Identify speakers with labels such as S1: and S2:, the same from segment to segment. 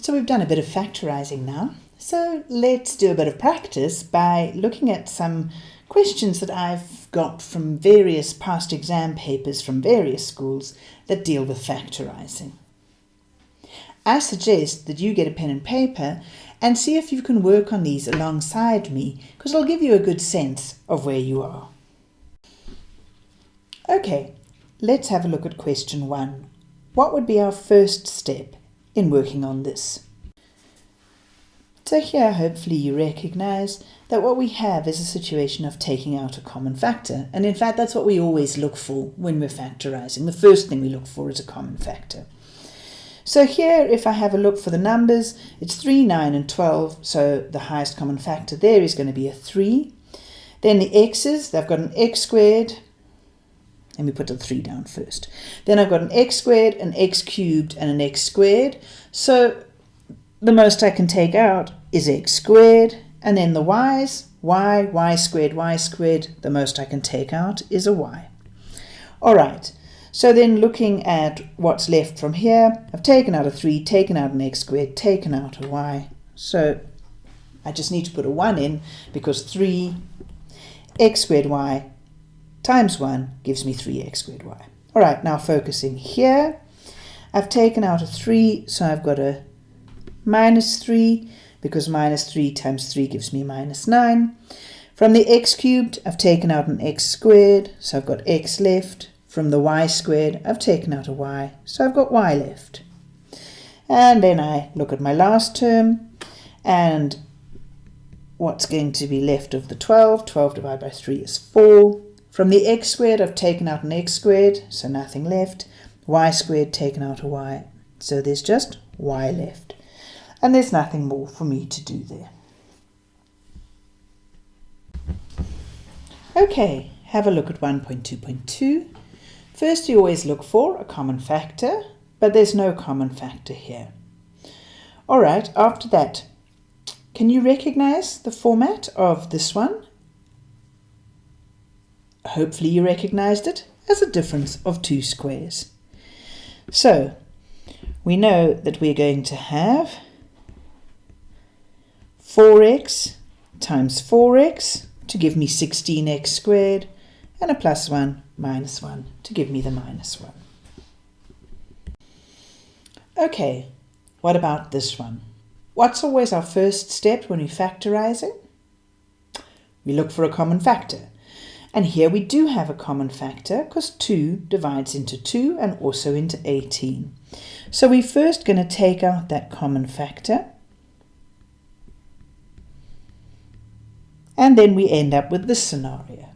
S1: So we've done a bit of factorising now. So let's do a bit of practice by looking at some questions that I've got from various past exam papers from various schools that deal with factorising. I suggest that you get a pen and paper and see if you can work on these alongside me because it'll give you a good sense of where you are. Okay, let's have a look at question one. What would be our first step in working on this? So here hopefully you recognise that what we have is a situation of taking out a common factor and in fact that's what we always look for when we're factorising. The first thing we look for is a common factor. So here, if I have a look for the numbers, it's 3, 9 and 12. So the highest common factor there is going to be a 3. Then the x's, they've got an x squared. Let me put the 3 down first. Then I've got an x squared, an x cubed and an x squared. So the most I can take out is x squared. And then the y's, y, y squared, y squared. The most I can take out is a y. All right. So then looking at what's left from here, I've taken out a 3, taken out an x squared, taken out a y. So I just need to put a 1 in because 3 x squared y times 1 gives me 3x squared y. All right, now focusing here, I've taken out a 3, so I've got a minus 3 because minus 3 times 3 gives me minus 9. From the x cubed, I've taken out an x squared, so I've got x left. From the y squared, I've taken out a y, so I've got y left. And then I look at my last term, and what's going to be left of the 12? 12 divided by 3 is 4. From the x squared, I've taken out an x squared, so nothing left. y squared, taken out a y, so there's just y left. And there's nothing more for me to do there. Okay, have a look at 1.2.2. First, you always look for a common factor, but there's no common factor here. All right, after that, can you recognize the format of this one? Hopefully you recognized it as a difference of two squares. So, we know that we're going to have 4x times 4x to give me 16x squared and a plus 1 minus 1 to give me the minus 1. Okay, what about this one? What's always our first step when we factorize it? We look for a common factor. And here we do have a common factor because 2 divides into 2 and also into 18. So we're first going to take out that common factor. And then we end up with this scenario.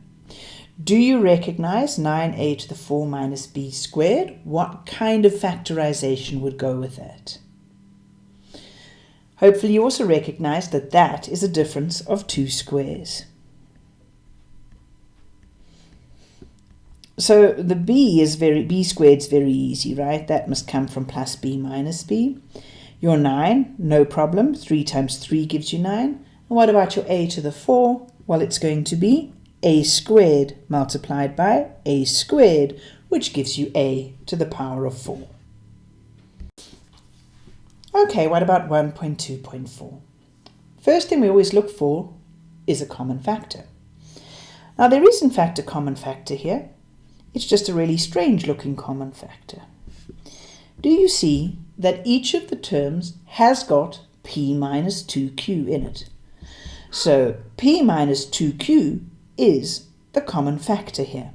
S1: Do you recognize 9a to the 4 minus b squared? What kind of factorization would go with that? Hopefully you also recognize that that is a difference of two squares. So the b is very b squared is very easy, right? That must come from plus b minus b. Your 9, no problem. 3 times 3 gives you 9. And what about your a to the 4? Well, it's going to be a squared multiplied by a squared, which gives you a to the power of 4. Okay, what about 1.2.4? First thing we always look for is a common factor. Now there is in fact a common factor here. It's just a really strange looking common factor. Do you see that each of the terms has got p minus 2q in it? So p minus 2q is the common factor here.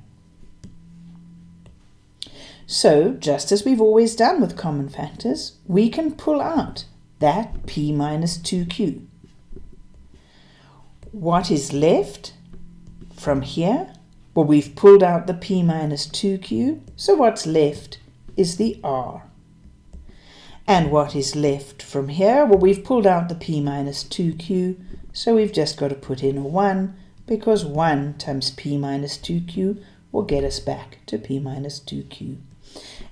S1: So, just as we've always done with common factors, we can pull out that p minus 2q. What is left from here? Well, we've pulled out the p minus 2q, so what's left is the r. And what is left from here? Well, we've pulled out the p minus 2q, so we've just got to put in a 1 because 1 times p minus 2q will get us back to p minus 2q.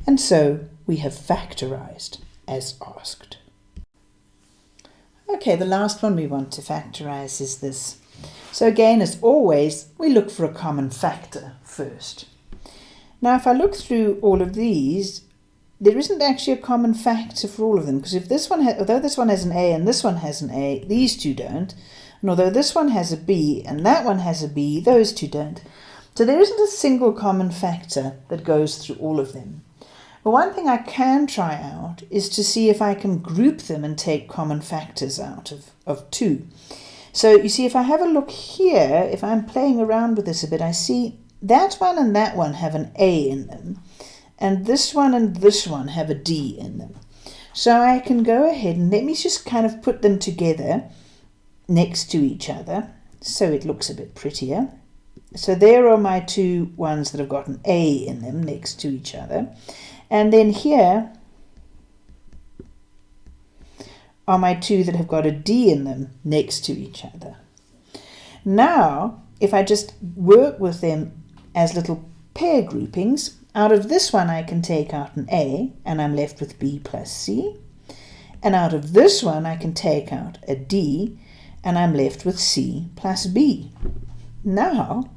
S1: And so we have factorized as asked. Okay, the last one we want to factorize is this. So again, as always, we look for a common factor first. Now, if I look through all of these, there isn't actually a common factor for all of them because if this one, although this one has an A and this one has an A, these two don't. And although this one has a B and that one has a B, those two don't. So there isn't a single common factor that goes through all of them. But one thing I can try out is to see if I can group them and take common factors out of, of 2. So you see, if I have a look here, if I'm playing around with this a bit, I see that one and that one have an A in them, and this one and this one have a D in them. So I can go ahead and let me just kind of put them together next to each other so it looks a bit prettier. So there are my two ones that have got an A in them next to each other. And then here are my two that have got a D in them next to each other. Now, if I just work with them as little pair groupings, out of this one I can take out an A and I'm left with B plus C. And out of this one I can take out a D and I'm left with C plus B. Now,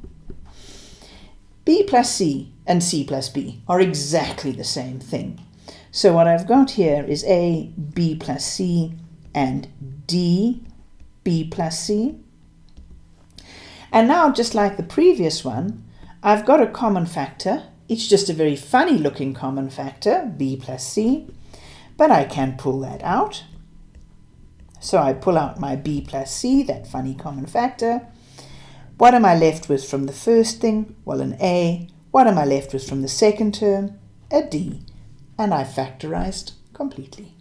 S1: B plus C and C plus B are exactly the same thing. So what I've got here is A, B plus C, and D, B plus C. And now, just like the previous one, I've got a common factor. It's just a very funny looking common factor, B plus C, but I can pull that out. So I pull out my B plus C, that funny common factor, what am I left with from the first thing? Well, an A. What am I left with from the second term? A D. And I factorized completely.